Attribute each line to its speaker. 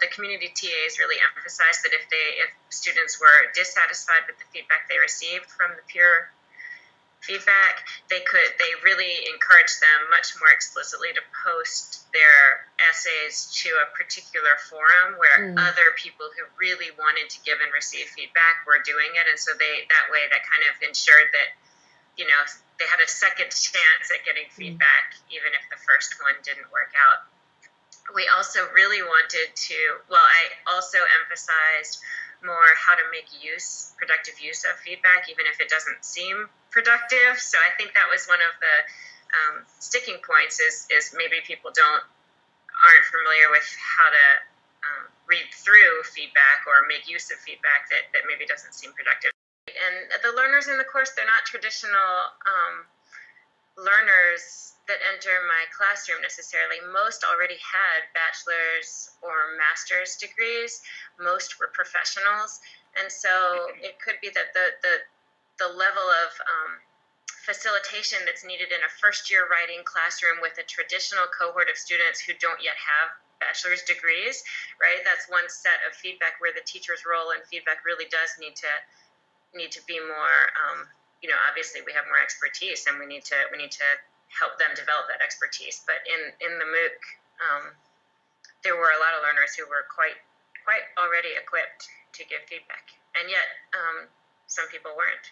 Speaker 1: The community TAs really emphasized that if they if students were dissatisfied with the feedback they received from the peer feedback, they could they really encouraged them much more explicitly to post their essays to a particular forum where mm. other people who really wanted to give and receive feedback were doing it and so they that way that kind of ensured that you know they had a second chance at getting mm. feedback even if the first one didn't work out also really wanted to, well, I also emphasized more how to make use, productive use of feedback, even if it doesn't seem productive. So I think that was one of the um, sticking points is, is maybe people don't, aren't familiar with how to um, read through feedback or make use of feedback that, that maybe doesn't seem productive. And the learners in the course, they're not traditional um, learners that enter my classroom necessarily. Most already had bachelor's or master's degrees. Most were professionals, and so it could be that the the the level of um, facilitation that's needed in a first year writing classroom with a traditional cohort of students who don't yet have bachelor's degrees, right? That's one set of feedback where the teacher's role in feedback really does need to need to be more. Um, you know, obviously we have more expertise, and we need to we need to help them develop that expertise. But in in the MOOC, um, there were a lot of learners who were quite quite already equipped to give feedback, and yet um, some people weren't.